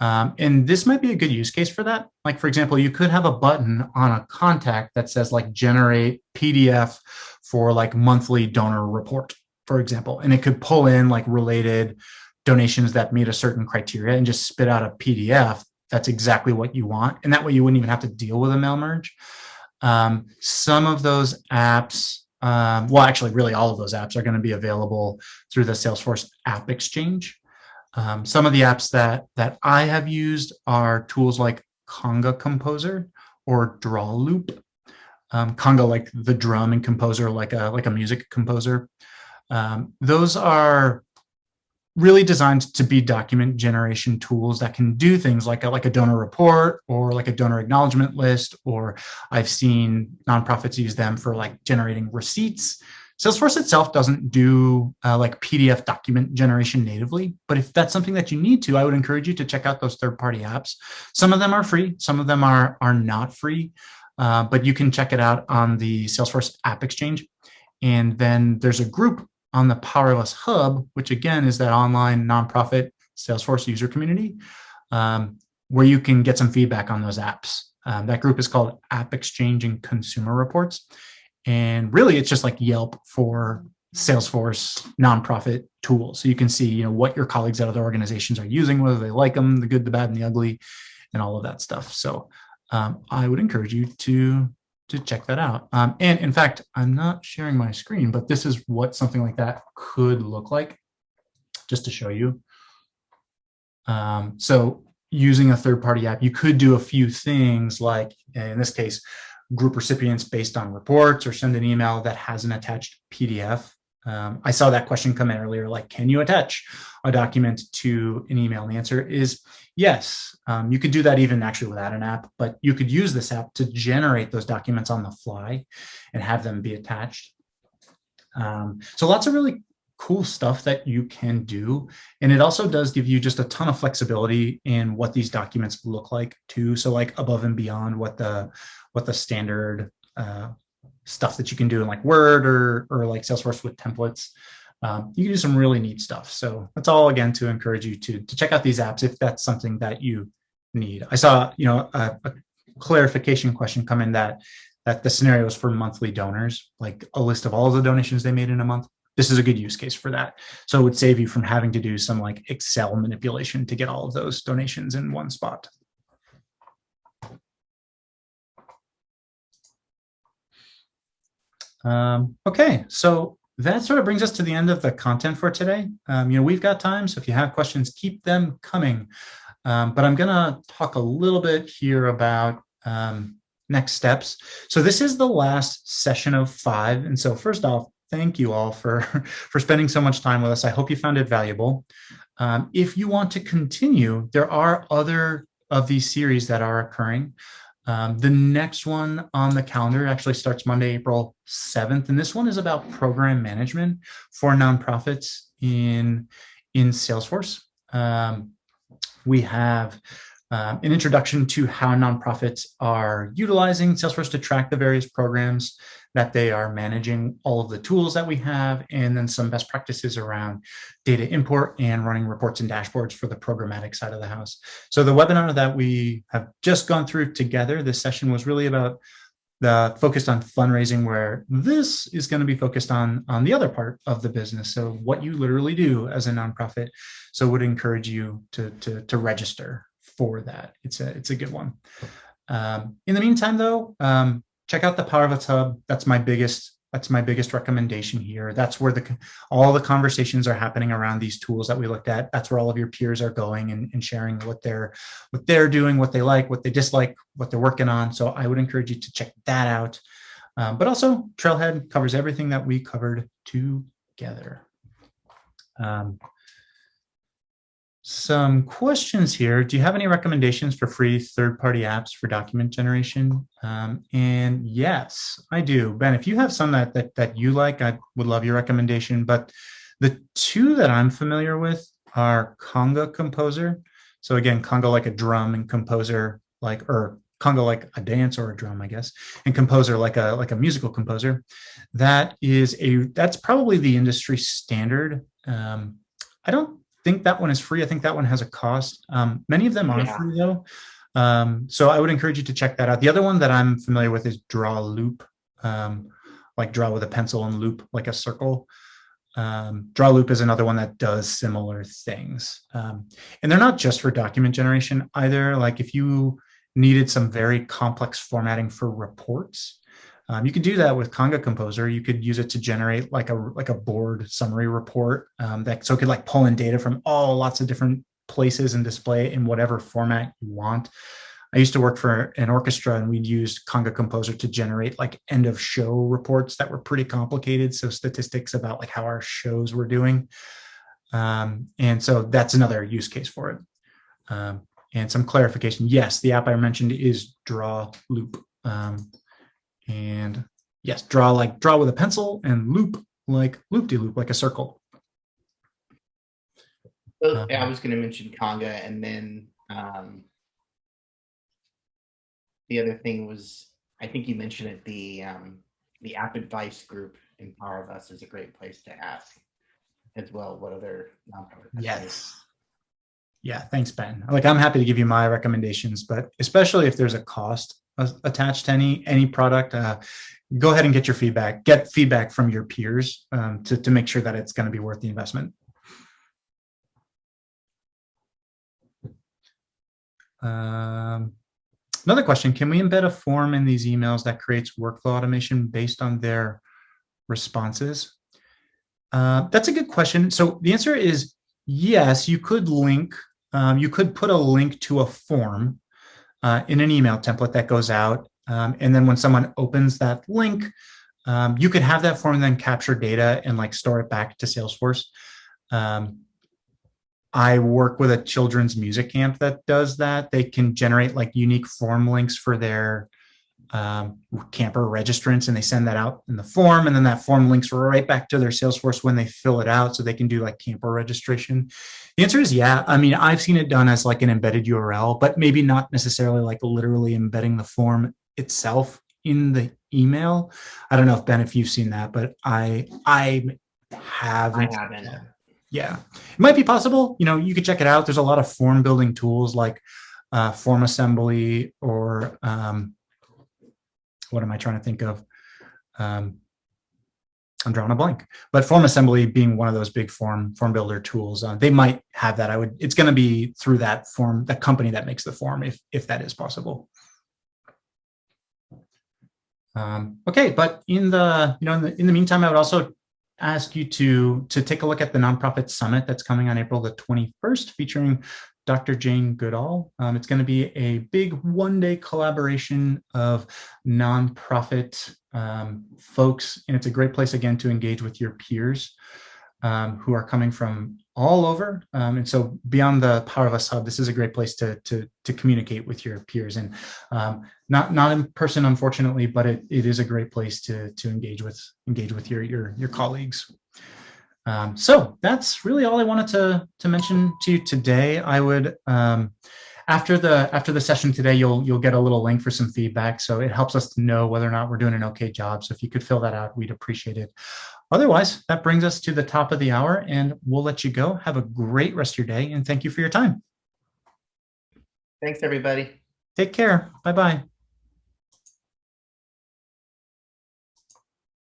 Um, and this might be a good use case for that. Like, for example, you could have a button on a contact that says like generate PDF for like monthly donor report, for example, and it could pull in like related donations that meet a certain criteria and just spit out a PDF. That's exactly what you want. And that way you wouldn't even have to deal with a mail merge. Um, some of those apps, um, well, actually, really all of those apps are going to be available through the Salesforce App Exchange. Um, some of the apps that, that I have used are tools like Conga Composer or Draw Loop. Um, Conga like the drum and Composer like a, like a music composer. Um, those are really designed to be document generation tools that can do things like a, like a donor report or like a donor acknowledgement list, or I've seen nonprofits use them for like generating receipts Salesforce itself doesn't do uh, like PDF document generation natively, but if that's something that you need to, I would encourage you to check out those third-party apps. Some of them are free, some of them are, are not free, uh, but you can check it out on the Salesforce App Exchange. And then there's a group on the Power of Us Hub, which again is that online nonprofit Salesforce user community, um, where you can get some feedback on those apps. Um, that group is called App Exchange and Consumer Reports. And really, it's just like Yelp for Salesforce nonprofit tools. So you can see, you know, what your colleagues at other organizations are using, whether they like them, the good, the bad, and the ugly. and all of that stuff. So um, I would encourage you to to check that out. Um, and in fact, I'm not sharing my screen, but this is what something like that could look like, just to show you. Um, so using a third-party app, you could do a few things like, in this case, group recipients based on reports or send an email that has an attached PDF. Um, I saw that question come in earlier, like, can you attach a document to an email? And the answer is yes. Um, you could do that even actually without an app, but you could use this app to generate those documents on the fly and have them be attached. Um, so lots of really cool stuff that you can do. And it also does give you just a ton of flexibility in what these documents look like too. So like above and beyond what the what the standard uh, stuff that you can do in like Word or, or like Salesforce with templates. Um, you can do some really neat stuff. So that's all again to encourage you to, to check out these apps if that's something that you need. I saw, you know, a, a clarification question come in that that the scenario scenarios for monthly donors, like a list of all the donations they made in a month. This is a good use case for that. So it would save you from having to do some like Excel manipulation to get all of those donations in one spot. Um, okay, so that sort of brings us to the end of the content for today. Um, you know, we've got time, so if you have questions, keep them coming. Um, but I'm going to talk a little bit here about um, next steps. So this is the last session of five. And so first off, thank you all for, for spending so much time with us. I hope you found it valuable. Um, if you want to continue, there are other of these series that are occurring. Um, the next one on the calendar actually starts Monday, April 7th. And this one is about program management for nonprofits in, in Salesforce. Um, we have um, an introduction to how nonprofits are utilizing Salesforce to track the various programs that they are managing, all of the tools that we have, and then some best practices around data import and running reports and dashboards for the programmatic side of the house. So the webinar that we have just gone through together, this session was really about the focused on fundraising where this is going to be focused on on the other part of the business so what you literally do as a nonprofit so would encourage you to to, to register for that. It's a it's a good one. Um, in the meantime though um, check out the Power of Us Hub. that's my biggest that's my biggest recommendation here. That's where the all the conversations are happening around these tools that we looked at. That's where all of your peers are going and, and sharing what they're what they're doing what they like what they dislike what they're working on. So i would encourage you to check that out. Um, but also trailhead covers everything that we covered together. Um, some questions here. Do you have any recommendations for free third-party apps for document generation? Um, and yes, I do. Ben, if you have some that, that, that you like, I would love your recommendation. But the two that I'm familiar with are Conga Composer. So again, Conga like a drum and Composer like, or Conga like a dance or a drum, I guess, and Composer like a like a musical composer. That is a that's probably the industry standard. Um, I don't think that one is free. I think that one has a cost. Um, many of them are yeah. free though. Um, so I would encourage you to check that out. The other one that I'm familiar with is Draw Loop, um, like draw with a pencil and loop like a circle. Um, draw Loop is another one that does similar things. Um, and they're not just for document generation either. Like if you needed some very complex formatting for reports, um, you could do that with Conga Composer. You could use it to generate like a like a board summary report um, that so it could like pull in data from all lots of different places and display it in whatever format you want. I used to work for an orchestra and we'd use Conga Composer to generate like end of show reports that were pretty complicated. So statistics about like how our shows were doing. Um, and so that's another use case for it. Um, and some clarification. Yes, the app I mentioned is Draw Loop. Um, and yes, draw like draw with a pencil and loop like loop-de-loop, -loop, like a circle. So, yeah, I was going to mention Conga, and then um, the other thing was, I think you mentioned it, the um, the app advice group in Power of Us is a great place to ask as well what other nonprofit. Yes. Yeah, thanks, Ben. Like I'm happy to give you my recommendations, but especially if there's a cost attached to any any product, uh, go ahead and get your feedback. Get feedback from your peers um, to, to make sure that it's going to be worth the investment. Um, another question, can we embed a form in these emails that creates workflow automation based on their responses? Uh, that's a good question. So the answer is yes, you could link, um, you could put a link to a form uh, in an email template that goes out. Um, and then when someone opens that link, um, you could have that form then capture data and like store it back to Salesforce. Um, I work with a children's music camp that does that. They can generate like unique form links for their um, camper registrants and they send that out in the form. And then that form links right back to their Salesforce when they fill it out so they can do like camper registration. The answer is yeah. I mean, I've seen it done as like an embedded URL, but maybe not necessarily like literally embedding the form itself in the email. I don't know if Ben, if you've seen that, but I I haven't. I haven't. Yeah, it might be possible. You know, you could check it out. There's a lot of form building tools like uh, form assembly or um, what am I trying to think of? Um, I'm drawing a blank, but form assembly being one of those big form form builder tools, uh, they might have that. I would. It's going to be through that form, that company that makes the form, if if that is possible. Um, okay, but in the you know in the in the meantime, I would also ask you to to take a look at the nonprofit summit that's coming on April the 21st, featuring Dr. Jane Goodall. Um, it's going to be a big one-day collaboration of nonprofit um, folks, and it's a great place again to engage with your peers um, who are coming from all over. Um, and so beyond the Power of Us Hub, this is a great place to to to communicate with your peers, and um, not not in person, unfortunately, but it, it is a great place to to engage with engage with your your your colleagues. Um, so that's really all I wanted to to mention to you today. I would um, after the after the session today, you'll you'll get a little link for some feedback. So it helps us to know whether or not we're doing an okay job. So if you could fill that out, we'd appreciate it. Otherwise, that brings us to the top of the hour, and we'll let you go. Have a great rest of your day, and thank you for your time. Thanks, everybody. Take care. Bye bye.